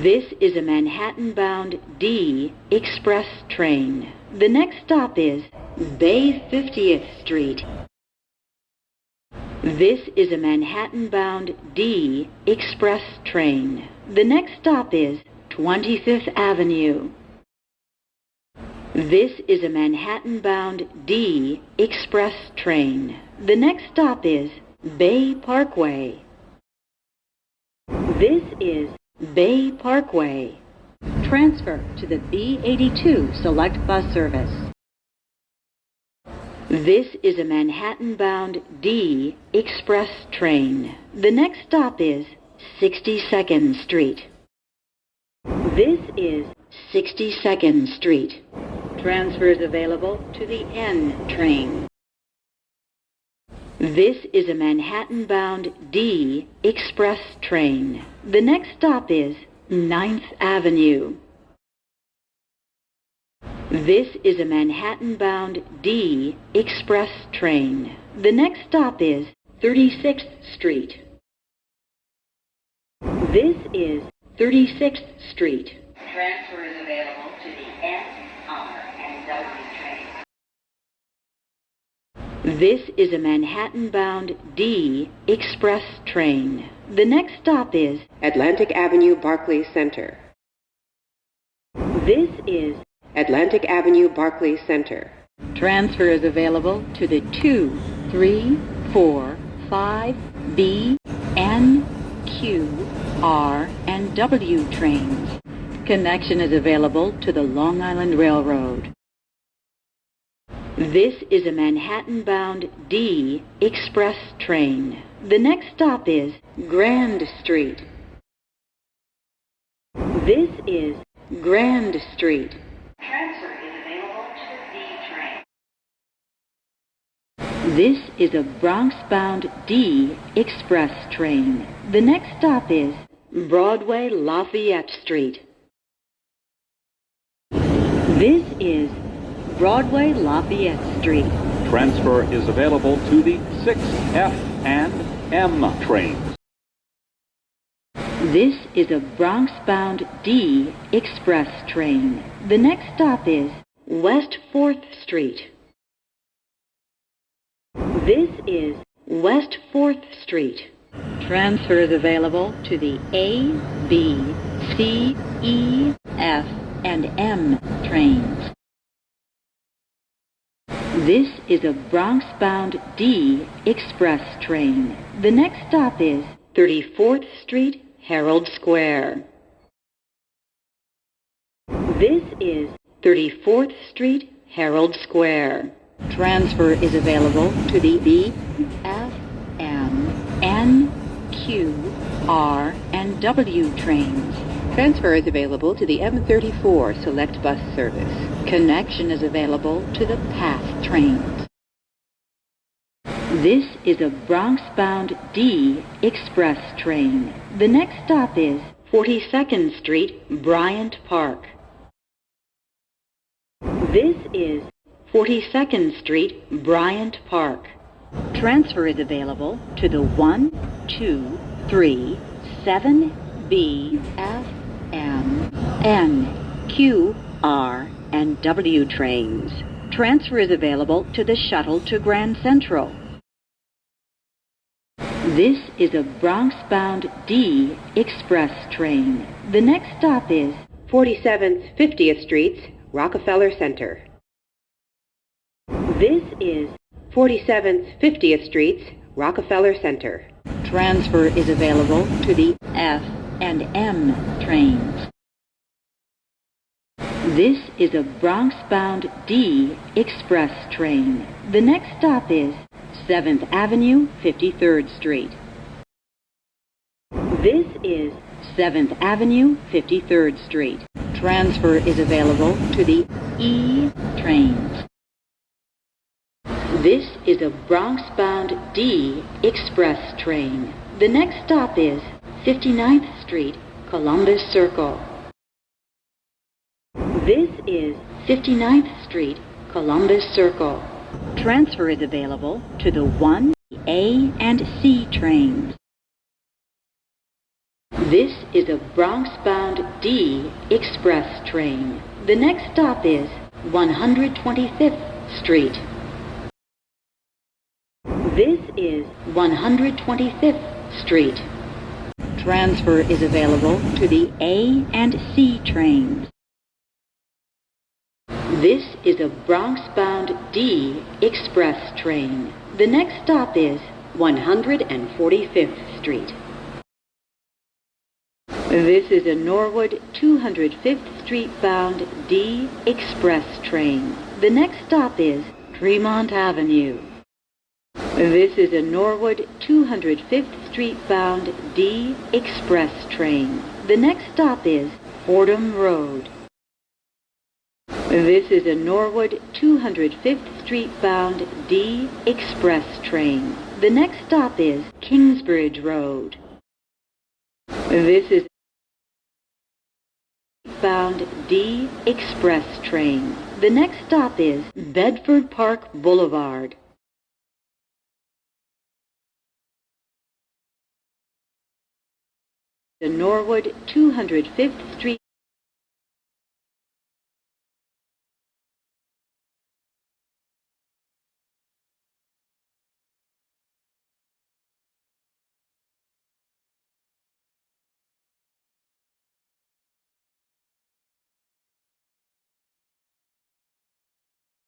This is a Manhattan-bound D express train. The next stop is Bay 50th Street. This is a Manhattan-bound D express train. The next stop is 25th Avenue. This is a Manhattan-bound D express train. The next stop is Bay Parkway. This is Bay Parkway. Transfer to the B82 Select Bus Service. This is a Manhattan-bound D express train. The next stop is 62nd Street. This is 62nd Street. Transfers available to the N train. This is a Manhattan-bound D express train. The next stop is 9th Avenue. This is a Manhattan-bound D express train. The next stop is 36th Street. This is 36th Street. Transfer is available to the S, R, and W train. This is a Manhattan-bound D express train. The next stop is Atlantic Avenue Barclays Center. This is Atlantic Avenue Barclays Center. Transfer is available to the 2, 3, 4, 5, B, N, Q, R, and W trains. Connection is available to the Long Island Railroad. This is a Manhattan-bound D express train. The next stop is Grand Street. This is Grand Street. Transfer is available to the D train. This is a Bronx-bound D express train. The next stop is Broadway Lafayette Street. This is Broadway Lafayette Street. Transfer is available to the 6F and M trains. This is a Bronx-bound D express train. The next stop is West 4th Street. This is West 4th Street. Transfer is available to the A, B, C, E, F, and M trains. This is a Bronx-bound D express train. The next stop is 34th Street, Herald Square. This is 34th Street, Herald Square. Transfer is available to the B, F, M, N, Q, R, and W trains. Transfer is available to the M34 Select Bus Service. Connection is available to the PATH trains. This is a Bronx-bound D express train. The next stop is 42nd Street, Bryant Park. This is 42nd Street, Bryant Park. Transfer is available to the 1, 2, 3, 7, B, F, M, N, Q, R, and W trains. Transfer is available to the shuttle to Grand Central. This is a Bronx-bound D express train. The next stop is 47th, 50th Streets, Rockefeller Center. This is 47th, 50th Streets, Rockefeller Center. Transfer is available to the F and M trains. This is a Bronx-bound D express train. The next stop is 7th Avenue, 53rd Street. This is 7th Avenue, 53rd Street. Transfer is available to the E trains. This is a Bronx-bound D express train. The next stop is 59th Street, Columbus Circle. This is 59th Street, Columbus Circle. Transfer is available to the 1, A, and C trains. This is a Bronx-bound D express train. The next stop is 125th Street. This is 125th Street. Transfer is available to the A and C trains. This is a Bronx-bound D express train. The next stop is 145th Street. This is a Norwood 205th Street bound D express train. The next stop is Tremont Avenue. This is a Norwood 205th Street bound D express train. The next stop is Fordham Road. This is a Norwood 205th Street bound D express train. The next stop is Kingsbridge Road. This is bound D express train. The next stop is Bedford Park Boulevard. The Norwood 205th Street